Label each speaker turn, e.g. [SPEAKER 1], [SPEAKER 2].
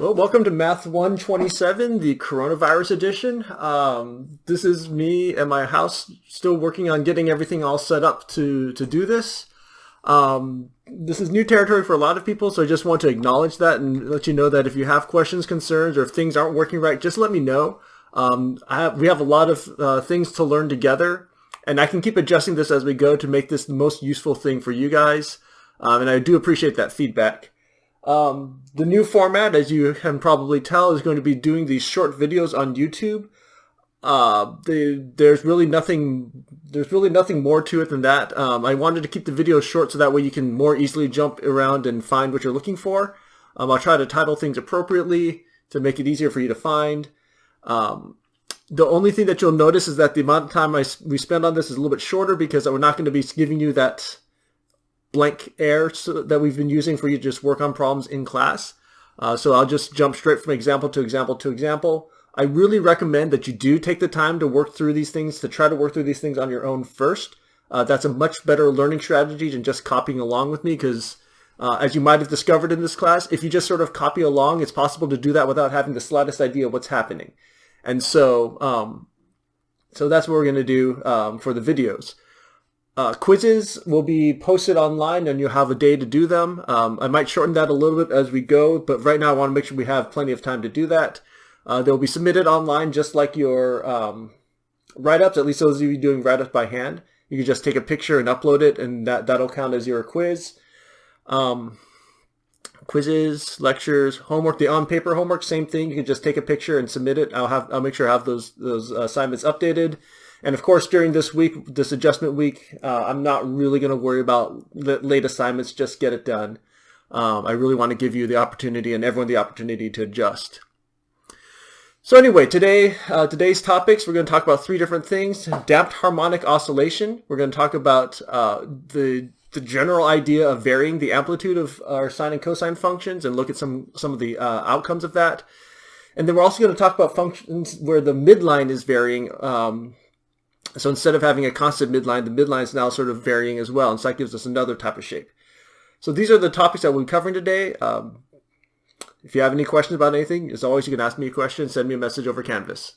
[SPEAKER 1] Well, welcome to Math 127, the coronavirus edition. Um, this is me and my house still working on getting everything all set up to, to do this. Um, this is new territory for a lot of people, so I just want to acknowledge that and let you know that if you have questions, concerns, or if things aren't working right, just let me know. Um, have, we have a lot of uh, things to learn together, and I can keep adjusting this as we go to make this the most useful thing for you guys. Um, and I do appreciate that feedback. Um, the new format, as you can probably tell, is going to be doing these short videos on YouTube. Uh, the, there's really nothing there's really nothing more to it than that. Um, I wanted to keep the videos short so that way you can more easily jump around and find what you're looking for. Um, I'll try to title things appropriately to make it easier for you to find. Um, the only thing that you'll notice is that the amount of time I, we spend on this is a little bit shorter because we're not going to be giving you that blank air so, that we've been using for you to just work on problems in class. Uh, so I'll just jump straight from example to example to example. I really recommend that you do take the time to work through these things, to try to work through these things on your own first. Uh, that's a much better learning strategy than just copying along with me because uh, as you might have discovered in this class, if you just sort of copy along, it's possible to do that without having the slightest idea what's happening. And so, um, so that's what we're going to do um, for the videos. Uh, quizzes will be posted online and you'll have a day to do them. Um, I might shorten that a little bit as we go, but right now I want to make sure we have plenty of time to do that. Uh, they'll be submitted online just like your um, write-ups, at least those of you doing write-ups by hand. You can just take a picture and upload it and that, that'll count as your quiz. Um, quizzes, lectures, homework, the on-paper homework, same thing. You can just take a picture and submit it. I'll have I'll make sure I have those those assignments updated. And of course, during this week, this adjustment week, uh, I'm not really going to worry about the late assignments. Just get it done. Um, I really want to give you the opportunity and everyone the opportunity to adjust. So anyway, today uh, today's topics, we're going to talk about three different things. Damped harmonic oscillation. We're going to talk about uh, the the general idea of varying the amplitude of our sine and cosine functions and look at some some of the uh, outcomes of that. And then we're also going to talk about functions where the midline is varying. Um, so instead of having a constant midline, the midline is now sort of varying as well. And so that gives us another type of shape. So these are the topics that we'll be covering today. Um, if you have any questions about anything, as always, you can ask me a question, send me a message over Canvas.